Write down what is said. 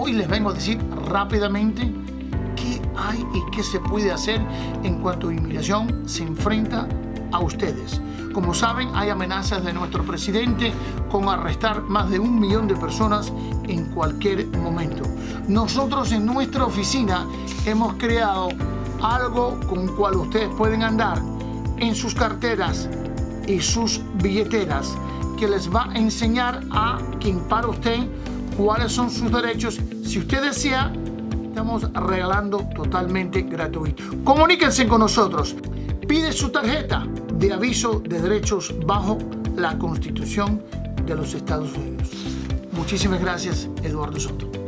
Hoy les vengo a decir rápidamente qué hay y qué se puede hacer en cuanto a inmigración se enfrenta a ustedes. Como saben, hay amenazas de nuestro presidente con arrestar más de un millón de personas en cualquier momento. Nosotros en nuestra oficina hemos creado algo con cual ustedes pueden andar en sus carteras y sus billeteras que les va a enseñar a quien para usted cuáles son sus derechos. Si usted desea, estamos regalando totalmente gratuito. Comuníquense con nosotros. Pide su tarjeta de aviso de derechos bajo la Constitución de los Estados Unidos. Muchísimas gracias, Eduardo Soto.